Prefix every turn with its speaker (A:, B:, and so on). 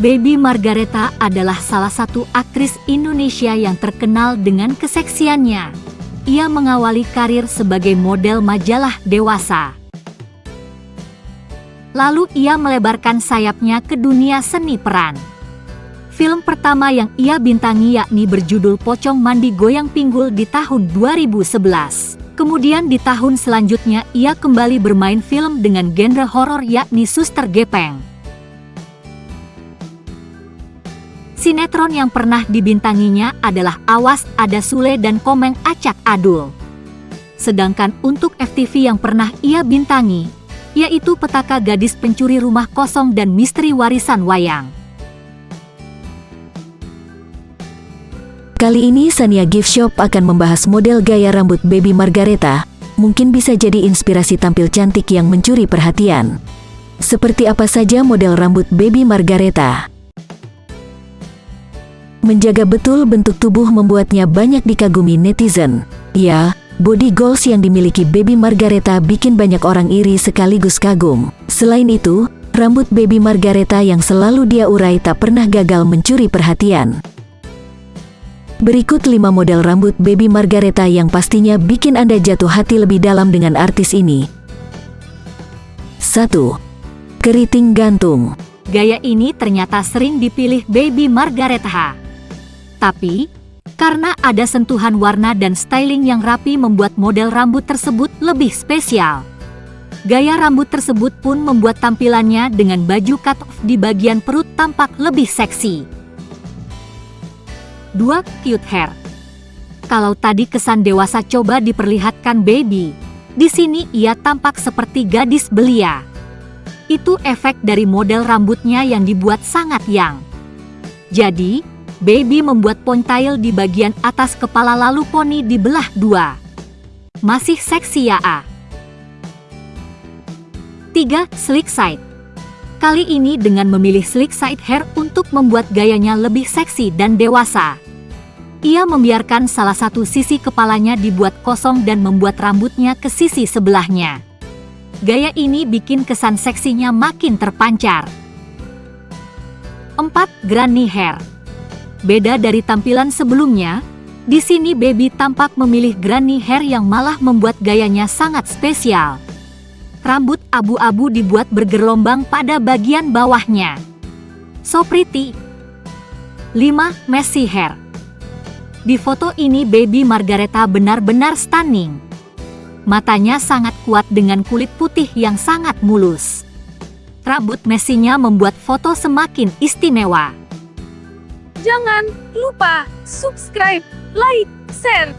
A: Baby Margareta adalah salah satu aktris Indonesia yang terkenal dengan keseksiannya. Ia mengawali karir sebagai model majalah dewasa. Lalu ia melebarkan sayapnya ke dunia seni peran. Film pertama yang ia bintangi yakni berjudul Pocong Mandi Goyang Pinggul di tahun 2011. Kemudian di tahun selanjutnya ia kembali bermain film dengan genre horor yakni Suster Gepeng. Sinetron yang pernah dibintanginya adalah Awas Ada Sule dan Komeng Acak Adul. Sedangkan untuk FTV yang pernah ia bintangi, yaitu Petaka Gadis Pencuri Rumah Kosong dan Misteri Warisan Wayang.
B: Kali ini Sania Gift Shop akan membahas model gaya rambut baby Margareta, mungkin bisa jadi inspirasi tampil cantik yang mencuri perhatian. Seperti apa saja model rambut baby Margareta? Menjaga betul bentuk tubuh membuatnya banyak dikagumi netizen. Ya, body goals yang dimiliki baby Margareta bikin banyak orang iri sekaligus kagum. Selain itu, rambut baby Margareta yang selalu dia urai tak pernah gagal mencuri perhatian. Berikut 5 model rambut baby Margareta yang pastinya bikin Anda jatuh hati lebih dalam dengan artis ini. 1. Keriting gantung
A: Gaya ini ternyata sering dipilih baby Margareta. Tapi, karena ada sentuhan warna dan styling yang rapi membuat model rambut tersebut lebih spesial. Gaya rambut tersebut pun membuat tampilannya dengan baju cut off di bagian perut tampak lebih seksi. 2. Cute hair Kalau tadi kesan dewasa coba diperlihatkan baby, di sini ia tampak seperti gadis belia. Itu efek dari model rambutnya yang dibuat sangat young. Jadi, baby membuat ponytail di bagian atas kepala lalu poni dibelah dua. Masih seksi ya A. 3. Slick side Kali ini dengan memilih slick side hair untuk membuat gayanya lebih seksi dan dewasa. Ia membiarkan salah satu sisi kepalanya dibuat kosong dan membuat rambutnya ke sisi sebelahnya. Gaya ini bikin kesan seksinya makin terpancar. 4. Granny hair Beda dari tampilan sebelumnya, di sini Baby tampak memilih granny hair yang malah membuat gayanya sangat spesial. Rambut abu-abu dibuat bergelombang pada bagian bawahnya. So pretty. 5. Messy hair Di foto ini baby Margareta benar-benar stunning. Matanya sangat kuat dengan kulit putih yang sangat mulus. Rambut messinya membuat foto semakin istimewa.
C: Jangan lupa subscribe, like, share,